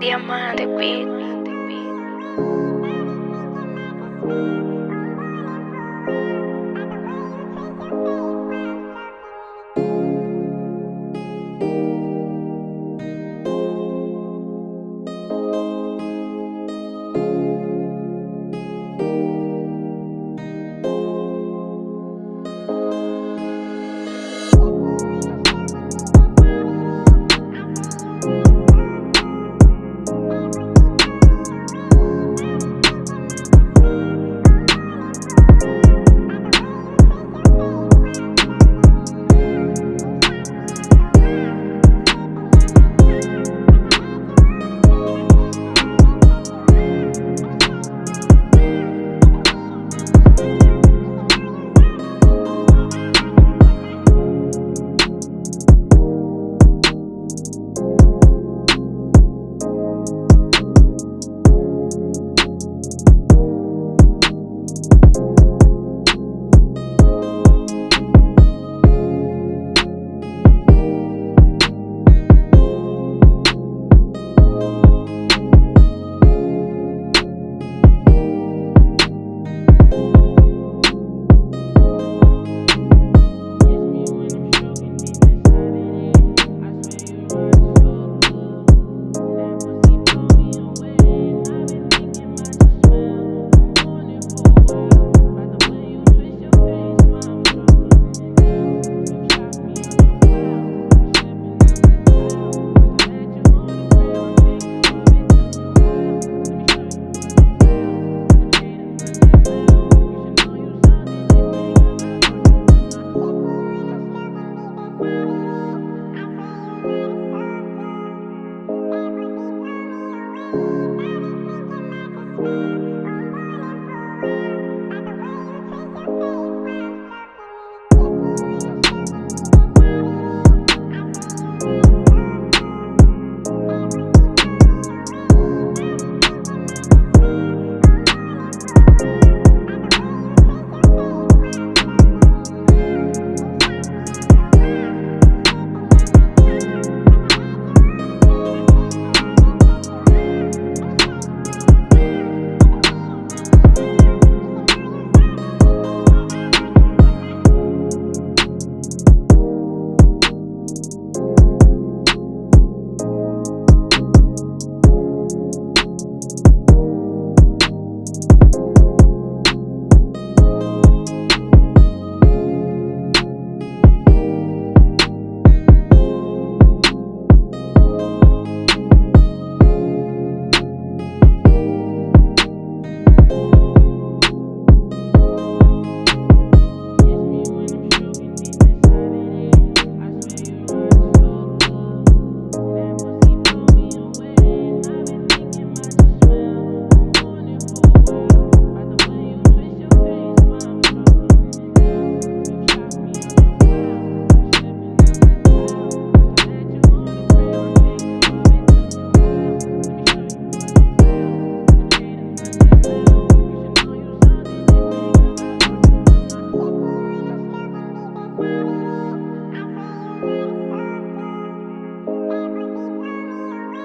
Diamante Beat.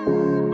you.